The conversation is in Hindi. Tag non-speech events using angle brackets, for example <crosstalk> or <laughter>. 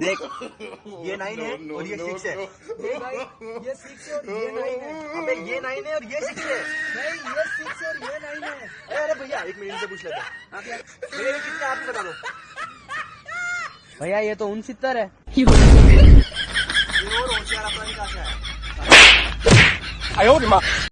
देख <laughs> ये नाइन है और ये सिक्स है। <laughs> ये सिक्स है और ये नाइन है। अबे ये नाइन है और ये सिक्स है। नहीं ये सिक्स है और ये नाइन है। अरे भैया एक मिनट से पूछ लेते हैं। कितने आप बता दो। भैया ये तो उन सितर है ये और होशियार अपना कहाँ से